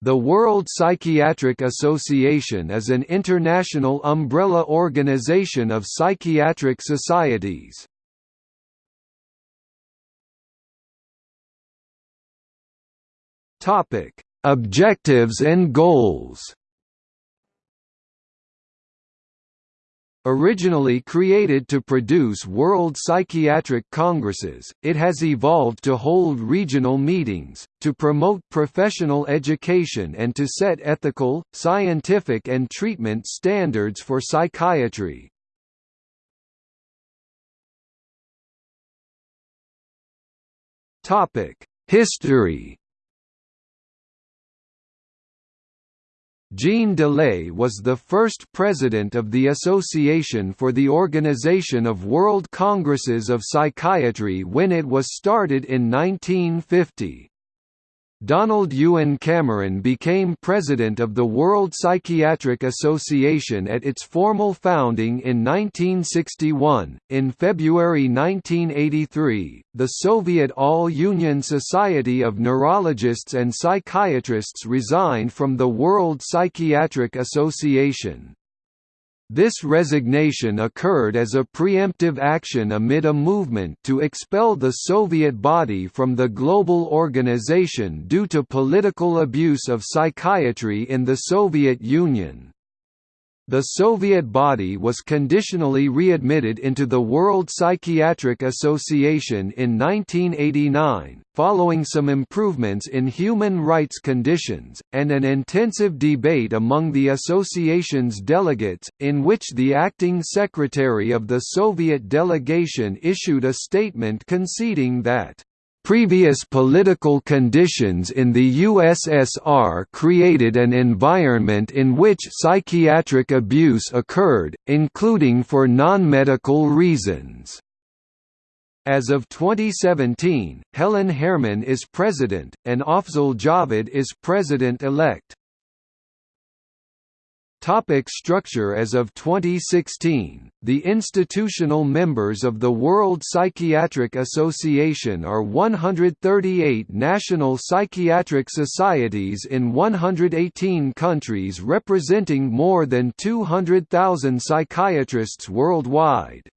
The World Psychiatric Association is an international umbrella organization of psychiatric societies. Objectives and goals Originally created to produce World Psychiatric Congresses, it has evolved to hold regional meetings, to promote professional education and to set ethical, scientific and treatment standards for psychiatry. History Jean Delay was the first president of the Association for the Organization of World Congresses of Psychiatry when it was started in 1950. Donald Ewen Cameron became president of the World Psychiatric Association at its formal founding in 1961. In February 1983, the Soviet All Union Society of Neurologists and Psychiatrists resigned from the World Psychiatric Association. This resignation occurred as a preemptive action amid a movement to expel the Soviet body from the global organization due to political abuse of psychiatry in the Soviet Union. The Soviet body was conditionally readmitted into the World Psychiatric Association in 1989, following some improvements in human rights conditions, and an intensive debate among the association's delegates, in which the acting secretary of the Soviet delegation issued a statement conceding that Previous political conditions in the USSR created an environment in which psychiatric abuse occurred, including for non-medical reasons. As of 2017, Helen Herrman is president, and Afzal Javed is president-elect. Topic structure As of 2016, the institutional members of the World Psychiatric Association are 138 national psychiatric societies in 118 countries representing more than 200,000 psychiatrists worldwide.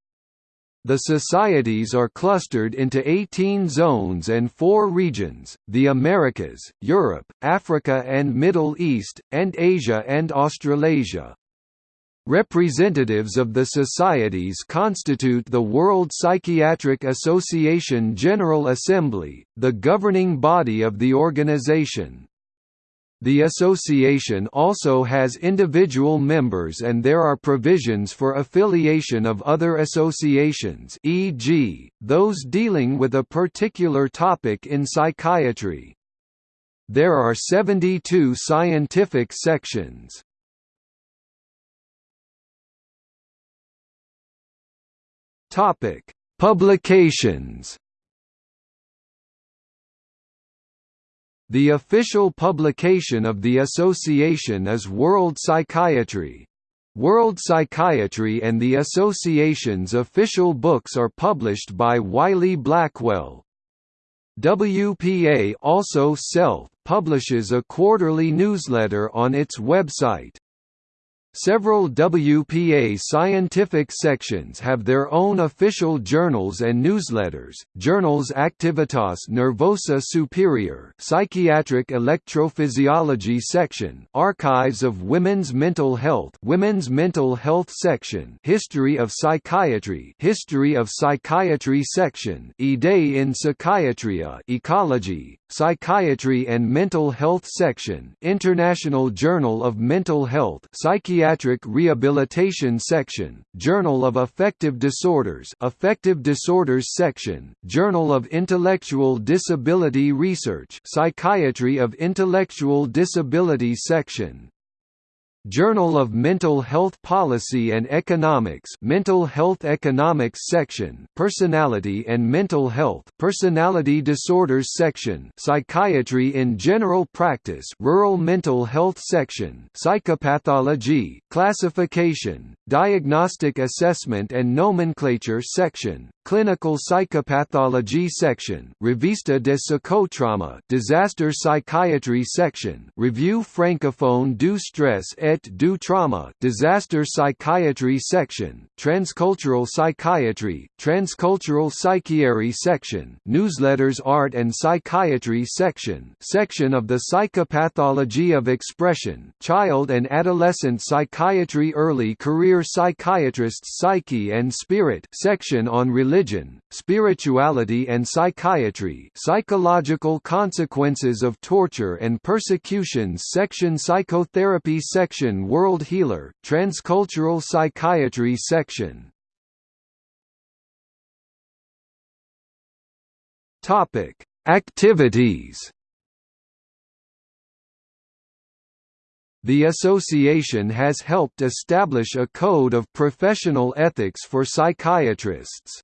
The societies are clustered into 18 zones and four regions, the Americas, Europe, Africa and Middle East, and Asia and Australasia. Representatives of the societies constitute the World Psychiatric Association General Assembly, the governing body of the organization. The association also has individual members and there are provisions for affiliation of other associations e.g., those dealing with a particular topic in psychiatry. There are 72 scientific sections. Publications The official publication of the association is World Psychiatry. World Psychiatry and the association's official books are published by Wiley-Blackwell. WPA also self-publishes a quarterly newsletter on its website. Several WPA scientific sections have their own official journals and newsletters. Journals Activitas Nervosa Superior, Psychiatric Electrophysiology section, Archives of Women's Mental Health, Women's Mental Health section, History of Psychiatry, History of Psychiatry section, Idée in Psychiatria, Ecology, Psychiatry and Mental Health section, International Journal of Mental Health, Psychiatric Rehabilitation section, Journal of Affective Disorders, Affective Disorders section, Journal of Intellectual Disability Research, Psychiatry of Intellectual Disability section, Journal of Mental Health Policy and Economics Mental Health Economics section Personality and Mental Health Personality Disorders section Psychiatry in General Practice Rural Mental Health section Psychopathology Classification Diagnostic Assessment and Nomenclature section Clinical Psychopathology section Revista de Psychotrauma Disaster Psychiatry section Revue francophone du stress et du trauma Disaster Psychiatry section Transcultural Psychiatry Transcultural Psychiatry section Newsletters Art and Psychiatry section Section of the Psychopathology of Expression Child and Adolescent Psychiatry Early Career Psychiatrists Psyche and Spirit section on religion, spirituality and psychiatry psychological consequences of torture and persecutions section Psychotherapy section World Healer, Transcultural Psychiatry section Topic: Activities The association has helped establish a code of professional ethics for psychiatrists.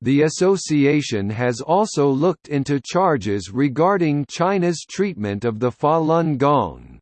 The association has also looked into charges regarding China's treatment of the Falun Gong.